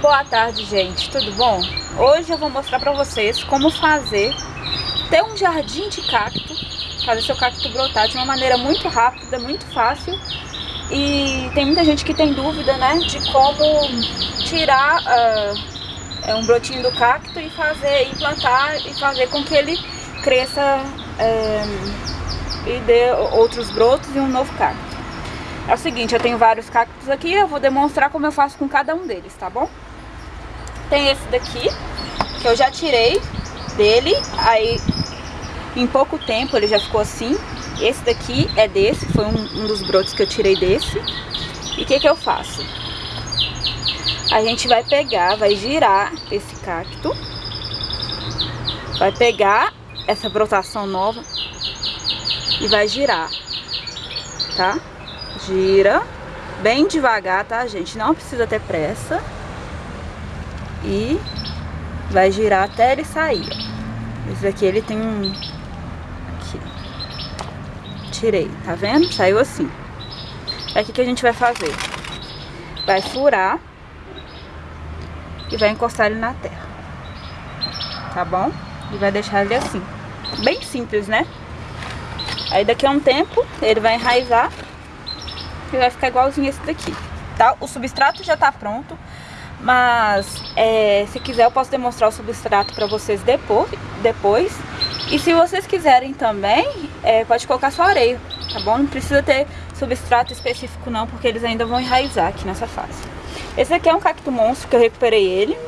Boa tarde, gente. Tudo bom? Hoje eu vou mostrar pra vocês como fazer ter um jardim de cacto, fazer seu cacto brotar de uma maneira muito rápida, muito fácil. E tem muita gente que tem dúvida, né, de como tirar uh, um brotinho do cacto e fazer, implantar e fazer com que ele cresça uh, e dê outros brotos e um novo cacto. É o seguinte, eu tenho vários cactos aqui, eu vou demonstrar como eu faço com cada um deles, tá bom? Tem esse daqui, que eu já tirei dele, aí em pouco tempo ele já ficou assim. Esse daqui é desse, foi um, um dos brotos que eu tirei desse. E o que que eu faço? A gente vai pegar, vai girar esse cacto. Vai pegar essa brotação nova e vai girar, tá? Gira bem devagar, tá, gente? Não precisa ter pressa e vai girar até ele sair. Esse aqui ele tem um... Aqui. Tirei, tá vendo? Saiu assim. É aqui que a gente vai fazer. Vai furar e vai encostar ele na terra. Tá bom? E vai deixar ele assim. Bem simples, né? Aí daqui a um tempo ele vai enraizar e vai ficar igualzinho esse daqui. Tá? O substrato já tá pronto. Mas é, se quiser eu posso demonstrar o substrato para vocês depois, depois. E se vocês quiserem também, é, pode colocar só areia, tá bom? Não precisa ter substrato específico não, porque eles ainda vão enraizar aqui nessa fase. Esse aqui é um cacto monstro que eu recuperei ele.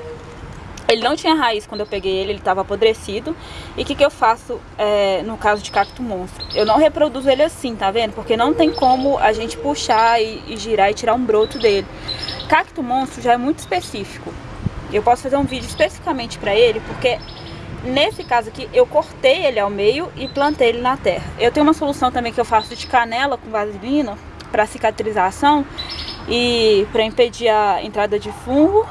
Ele não tinha raiz quando eu peguei ele, ele estava apodrecido. E o que, que eu faço é, no caso de cacto monstro? Eu não reproduzo ele assim, tá vendo? Porque não tem como a gente puxar e, e girar e tirar um broto dele. Cacto monstro já é muito específico. Eu posso fazer um vídeo especificamente para ele, porque nesse caso aqui eu cortei ele ao meio e plantei ele na terra. Eu tenho uma solução também que eu faço de canela com vaselina para cicatrização e para impedir a entrada de fungo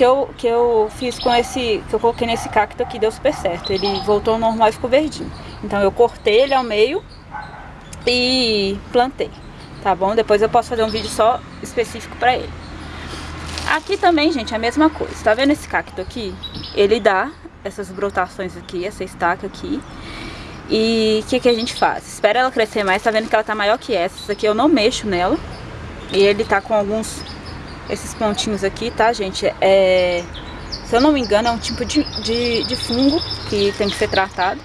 que eu, que eu fiz com esse, que eu coloquei nesse cacto aqui, deu super certo. Ele voltou ao normal e ficou verdinho. Então eu cortei ele ao meio e plantei, tá bom? Depois eu posso fazer um vídeo só específico pra ele. Aqui também, gente, é a mesma coisa. Tá vendo esse cacto aqui? Ele dá essas brotações aqui, essa estaca aqui. E o que, que a gente faz? Espera ela crescer mais, tá vendo que ela tá maior que essa. Essa aqui eu não mexo nela. E ele tá com alguns esses pontinhos aqui, tá, gente? É, se eu não me engano, é um tipo de, de, de fungo que tem que ser tratado.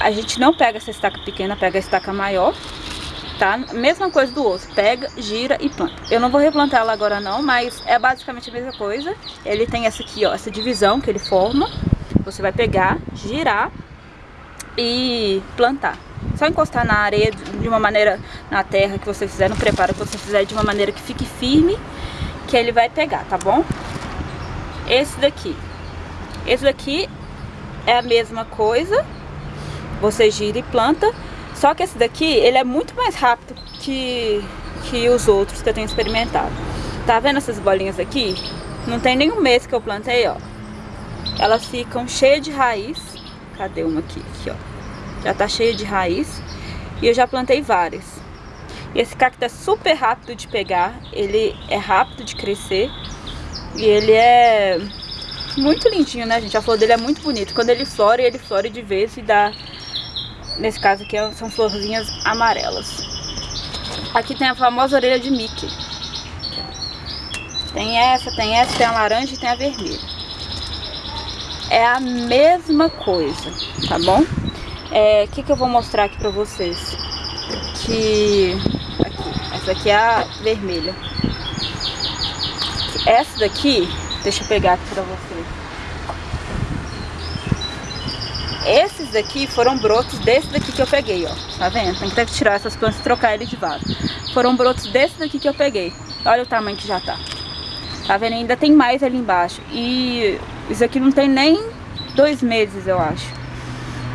A gente não pega essa estaca pequena, pega a estaca maior, tá? Mesma coisa do outro, pega, gira e planta. Eu não vou replantar ela agora não, mas é basicamente a mesma coisa. Ele tem essa aqui, ó, essa divisão que ele forma. Você vai pegar, girar e plantar. Só encostar na areia de uma maneira, na terra que você fizer, no preparo que você fizer de uma maneira que fique firme, que ele vai pegar, tá bom? Esse daqui. Esse daqui é a mesma coisa, você gira e planta, só que esse daqui, ele é muito mais rápido que, que os outros que eu tenho experimentado. Tá vendo essas bolinhas aqui? Não tem nenhum mês que eu plantei, ó. Elas ficam cheias de raiz. Cadê uma aqui? Aqui, ó já tá cheio de raiz e eu já plantei várias. E esse cacto é super rápido de pegar, ele é rápido de crescer e ele é muito lindinho, né, gente? A flor dele é muito bonita. Quando ele flore, ele flore de vez e dá... Nesse caso aqui são florzinhas amarelas. Aqui tem a famosa orelha de Mickey. Tem essa, tem essa, tem a laranja e tem a vermelha. É a mesma coisa, tá bom? É, o que, que eu vou mostrar aqui pra vocês? Que... Aqui, essa aqui é a vermelha. Essa daqui, deixa eu pegar aqui pra vocês. Esses daqui foram brotos desse daqui que eu peguei, ó. Tá vendo? Tem que que tirar essas plantas e trocar ele de vaso. Foram brotos desse daqui que eu peguei. Olha o tamanho que já tá. Tá vendo? Ainda tem mais ali embaixo. E isso aqui não tem nem dois meses, eu acho.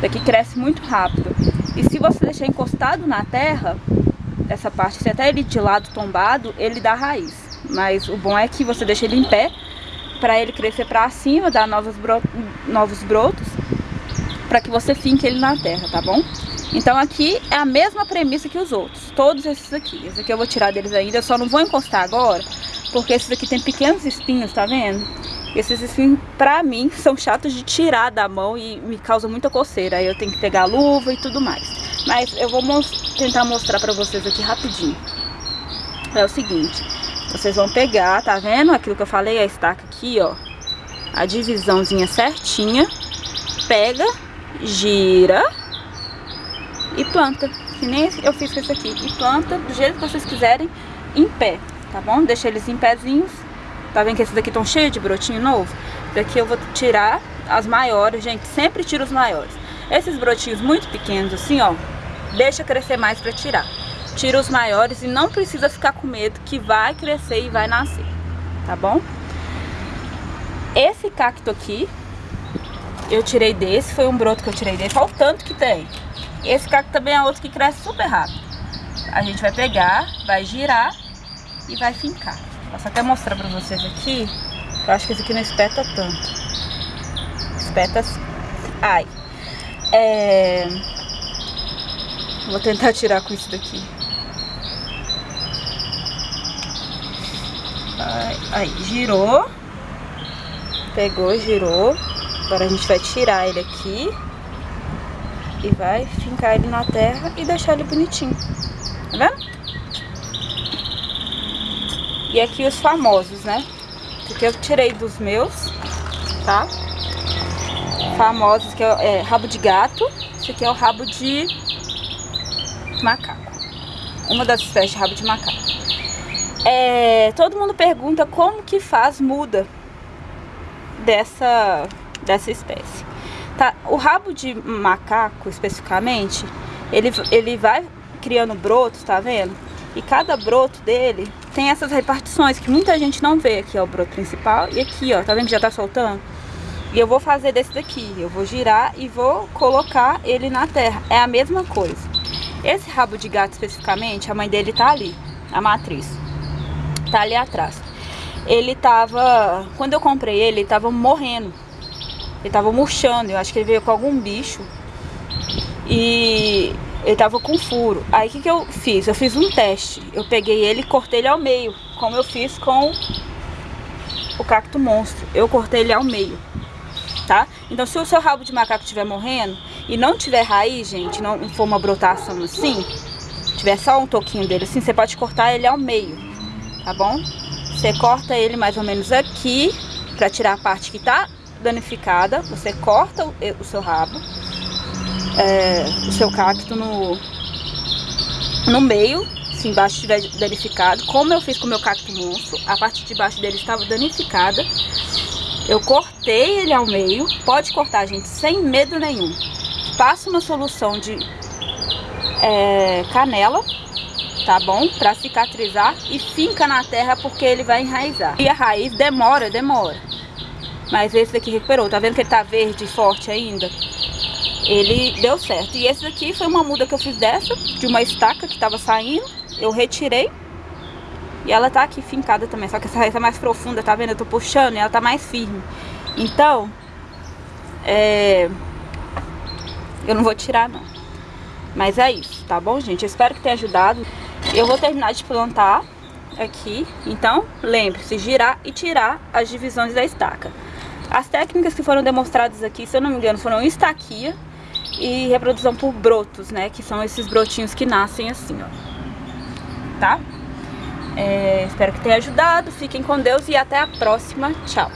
Daqui cresce muito rápido. E se você deixar encostado na terra, essa parte, se até ele de lado tombado, ele dá raiz. Mas o bom é que você deixa ele em pé, para ele crescer para cima, dar novos, bro novos brotos, para que você finque ele na terra, tá bom? Então aqui é a mesma premissa que os outros, todos esses aqui. Esse aqui eu vou tirar deles ainda, eu só não vou encostar agora, porque esses aqui tem pequenos espinhos, tá vendo? Esses espinhos, pra mim, são chatos de tirar da mão e me causam muita coceira. Aí eu tenho que pegar luva e tudo mais. Mas eu vou tentar mostrar pra vocês aqui rapidinho. É o seguinte, vocês vão pegar, tá vendo? Aquilo que eu falei, a estaca aqui, ó. A divisãozinha certinha. Pega, gira e planta. Que nem eu fiz com esse aqui. E planta do jeito que vocês quiserem, em pé, tá bom? Deixa eles em pezinhos Tá vendo que esses daqui estão cheios de brotinho novo? Daqui eu vou tirar as maiores, gente, sempre tiro os maiores. Esses brotinhos muito pequenos assim, ó, deixa crescer mais pra tirar. Tira os maiores e não precisa ficar com medo que vai crescer e vai nascer, tá bom? Esse cacto aqui, eu tirei desse, foi um broto que eu tirei desse, olha o tanto que tem. Esse cacto também é outro que cresce super rápido. A gente vai pegar, vai girar e vai fincar. Posso até mostrar pra vocês aqui. Eu acho que esse aqui não espeta tanto. Espeta... Ai. É... Vou tentar tirar com isso daqui. Aí, girou. Pegou, girou. Agora a gente vai tirar ele aqui. E vai fincar ele na terra e deixar ele bonitinho. Tá vendo? E aqui os famosos, né? Porque eu tirei dos meus, tá? Famosos, que é, é rabo de gato. Esse aqui é o rabo de. Uma das espécies de rabo de macaco. É, todo mundo pergunta como que faz muda dessa, dessa espécie. Tá? O rabo de macaco, especificamente, ele, ele vai criando brotos, tá vendo? E cada broto dele tem essas repartições que muita gente não vê. Aqui é o broto principal e aqui, ó, tá vendo que já tá soltando? E eu vou fazer desse daqui, eu vou girar e vou colocar ele na terra. É a mesma coisa. Esse rabo de gato especificamente, a mãe dele tá ali, a matriz. Tá ali atrás. Ele tava, quando eu comprei ele, ele tava morrendo. Ele tava murchando, eu acho que ele veio com algum bicho. E ele tava com furo. Aí o que, que eu fiz? Eu fiz um teste. Eu peguei ele e cortei ele ao meio, como eu fiz com o cacto monstro. Eu cortei ele ao meio, tá? Então se o seu rabo de macaco estiver morrendo e não tiver raiz, gente, não for uma brotação assim, tiver só um toquinho dele assim, você pode cortar ele ao meio, tá bom? Você corta ele mais ou menos aqui, pra tirar a parte que tá danificada. Você corta o, o seu rabo é, o seu cacto no, no meio, se embaixo estiver danificado, como eu fiz com o meu cacto monstro, a parte de baixo dele estava danificada. Eu cortei ele ao meio, pode cortar, gente, sem medo nenhum. Passa uma solução de é, canela, tá bom? Pra cicatrizar e finca na terra porque ele vai enraizar. E a raiz demora, demora. Mas esse daqui recuperou, tá vendo que ele tá verde forte ainda? ele deu certo. E esse daqui foi uma muda que eu fiz dessa, de uma estaca que tava saindo, eu retirei. E ela tá aqui fincada também, só que essa raiz é mais profunda, tá vendo? Eu tô puxando e ela tá mais firme. Então, é... Eu não vou tirar, não. Mas é isso, tá bom, gente? Eu espero que tenha ajudado. Eu vou terminar de plantar aqui. Então, lembre-se, girar e tirar as divisões da estaca. As técnicas que foram demonstradas aqui, se eu não me engano, foram estaquia e reprodução por brotos, né? Que são esses brotinhos que nascem assim, ó. Tá? É, espero que tenha ajudado. Fiquem com Deus e até a próxima. Tchau.